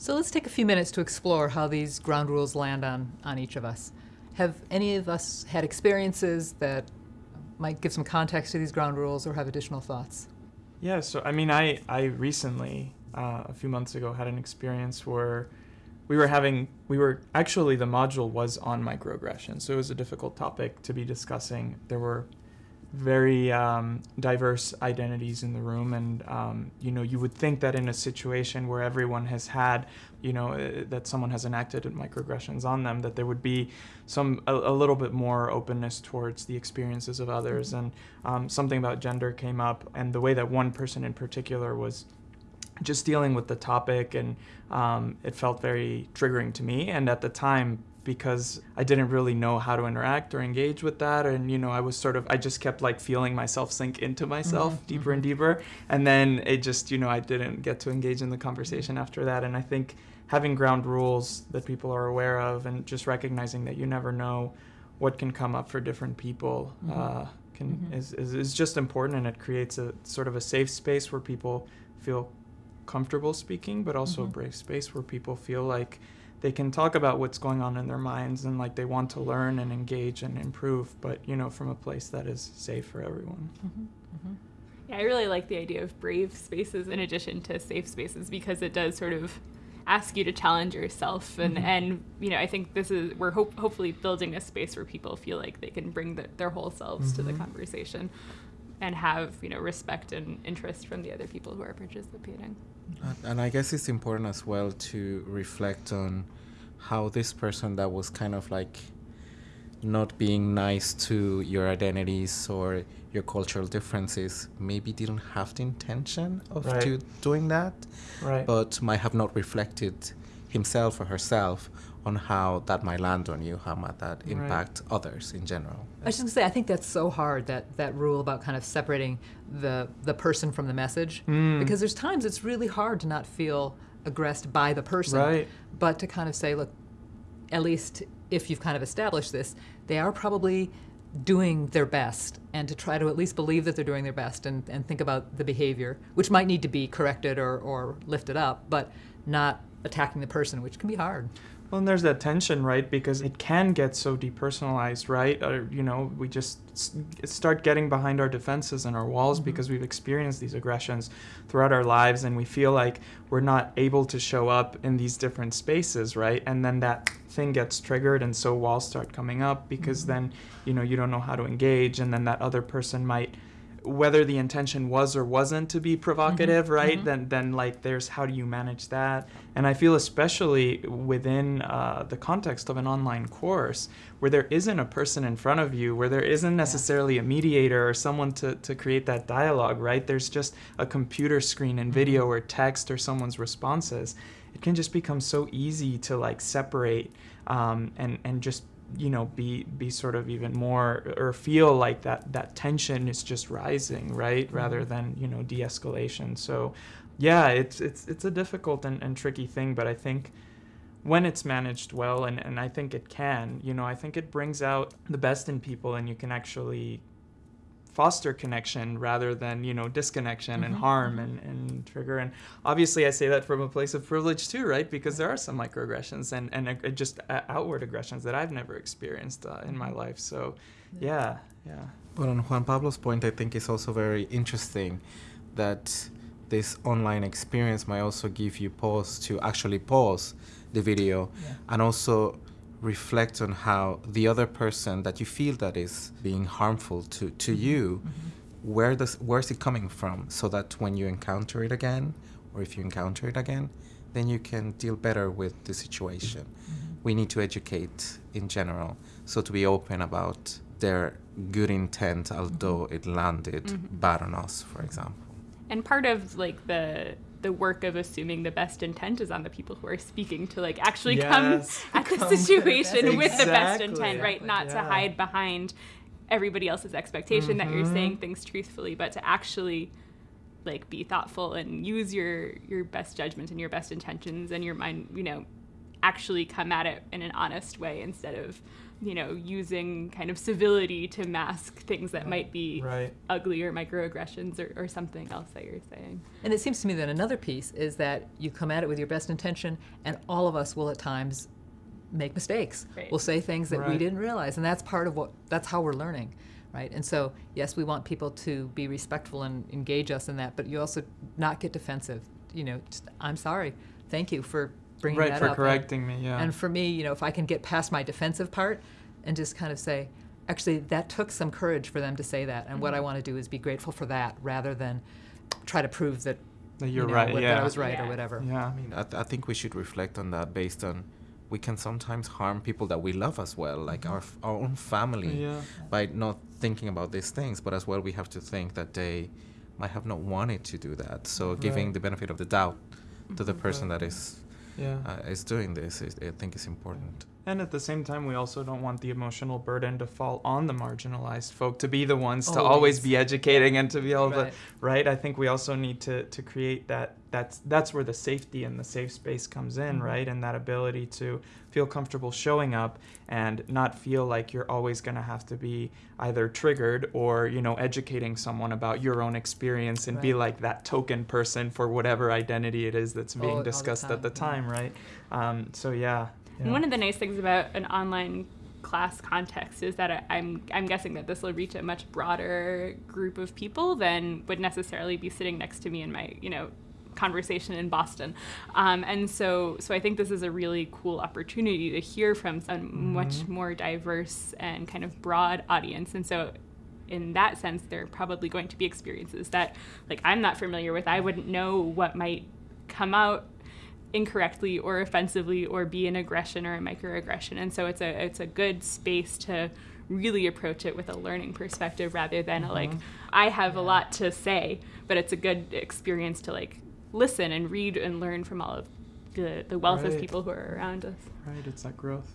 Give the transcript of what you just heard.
So let's take a few minutes to explore how these ground rules land on, on each of us. Have any of us had experiences that might give some context to these ground rules or have additional thoughts? Yeah, so I mean, I, I recently, uh, a few months ago, had an experience where we were having, we were actually, the module was on microaggression, so it was a difficult topic to be discussing. There were very um, diverse identities in the room. And um, you know you would think that in a situation where everyone has had you know uh, that someone has enacted microaggressions on them that there would be some a, a little bit more openness towards the experiences of others. And um, something about gender came up and the way that one person in particular was just dealing with the topic and um, it felt very triggering to me. And at the time because I didn't really know how to interact or engage with that. And, you know, I was sort of, I just kept like feeling myself sink into myself mm-hmm. deeper and mm-hmm. deeper. And then it just, you know, I didn't get to engage in the conversation after that. And I think having ground rules that people are aware of and just recognizing that you never know what can come up for different people mm-hmm. uh, can mm-hmm. is, is, is just important and it creates a sort of a safe space where people feel comfortable speaking but also a mm-hmm. brave space where people feel like they can talk about what's going on in their minds and like they want to learn and engage and improve, but you know, from a place that is safe for everyone. Mm-hmm. Mm-hmm. Yeah, I really like the idea of brave spaces in addition to safe spaces because it does sort of ask you to challenge yourself and mm-hmm. and you know I think this is we're hope, hopefully building a space where people feel like they can bring the, their whole selves to the mm-hmm. conversation and have you know respect and interest from the other people who are participating. And I guess it's important as well to reflect on how this person that was kind of like not being nice to your identities or your cultural differences maybe didn't have the intention of right. doing that right. but might have not reflected himself or herself on how that might land on you, how might that impact right. others in general. I was just gonna say, I think that's so hard that that rule about kind of separating the the person from the message, mm. because there's times it's really hard to not feel aggressed by the person, right. but to kind of say, look, at least if you've kind of established this, they are probably doing their best and to try to at least believe that they're doing their best and, and think about the behavior, which might need to be corrected or, or lifted up, but not attacking the person, which can be hard. Well, and there's that tension, right? Because it can get so depersonalized, right? Or, you know, we just start getting behind our defenses and our walls mm-hmm. because we've experienced these aggressions throughout our lives and we feel like we're not able to show up in these different spaces, right? And then that thing gets triggered and so walls start coming up because mm-hmm. then, you know, you don't know how to engage and then that other person might whether the intention was or wasn't to be provocative, mm-hmm. right? Mm-hmm. Then, then like, there's how do you manage that? And I feel especially within uh, the context of an online course, where there isn't a person in front of you, where there isn't necessarily yeah. a mediator or someone to, to create that dialogue, right? There's just a computer screen and video mm-hmm. or text or someone's responses. It can just become so easy to like separate um, and and just you know be be sort of even more or feel like that that tension is just rising right mm-hmm. rather than you know de-escalation so yeah it's it's it's a difficult and, and tricky thing but i think when it's managed well and, and i think it can you know i think it brings out the best in people and you can actually foster connection rather than you know disconnection mm-hmm. and harm mm-hmm. and, and trigger and obviously i say that from a place of privilege too right because there are some microaggressions and and uh, just uh, outward aggressions that i've never experienced uh, in my life so yeah yeah but on juan pablo's point i think it's also very interesting that this online experience might also give you pause to actually pause the video yeah. and also reflect on how the other person that you feel that is being harmful to, to mm-hmm. you, mm-hmm. where does where's it coming from? So that when you encounter it again, or if you encounter it again, then you can deal better with the situation. Mm-hmm. We need to educate in general, so to be open about their good intent, although mm-hmm. it landed mm-hmm. bad on us, for example. And part of like the the work of assuming the best intent is on the people who are speaking to like actually yes, come at the situation with the best intent, right? Not yeah. to hide behind everybody else's expectation mm-hmm. that you're saying mm-hmm. things truthfully, but to actually like be thoughtful and use your your best judgment and your best intentions and your mind, you know, actually come at it in an honest way instead of you know, using kind of civility to mask things that might be right. ugly or microaggressions or, or something else that you're saying. And it seems to me that another piece is that you come at it with your best intention, and all of us will at times make mistakes. Right. We'll say things that we didn't realize, and that's part of what that's how we're learning, right? And so, yes, we want people to be respectful and engage us in that, but you also not get defensive. You know, just, I'm sorry, thank you for bringing Right, that for up. And- correcting me, yeah. And for me, you know, if I can get past my defensive part and just kind of say, actually, that took some courage for them to say that, and what I mm-hmm. want to do is be grateful for that rather than try to prove that That you you're know, right, what- yeah. that I was right Yeah. or whatever. yeah. I mean, I, th- I think we should reflect on that based on we can sometimes harm people that we love as well, like mm-hmm. our, f- our own family, Yeah. by not thinking about these things. But as well, we have to think that they might have not wanted to do that. So giving Right. the benefit of the doubt to the mm-hmm. person that Right. is Yeah. uh, is doing this, is, I think it's important. And at the same time, we also don't want the emotional burden to fall on the marginalized folk to be the ones to always Always. be educating and to be able Right. to, right? I think we also need to, to create that. That's that's where the safety and the safe space comes in, Mhm. right? And that ability to feel comfortable showing up and not feel like you're always going to have to be either triggered or you know educating someone about your own experience and be like that token person for whatever identity it is that's All- being all the discussed time, at the yeah. time, right? Um, so yeah. And one of the nice things about an online class context is that I, I'm I'm guessing that this will reach a much broader group of people than would necessarily be sitting next to me in my you know conversation in Boston, um, and so so I think this is a really cool opportunity to hear from a much more diverse and kind of broad audience, and so in that sense, there are probably going to be experiences that like I'm not familiar with. I wouldn't know what might come out incorrectly or offensively or be an aggression or a microaggression. And so it's a it's a good space to really approach it with a learning perspective rather than a, mm-hmm. like i have a lot to say but it's a good experience to like listen and read and learn from all of the, the wealth of people who are around us. Right, it's that growth.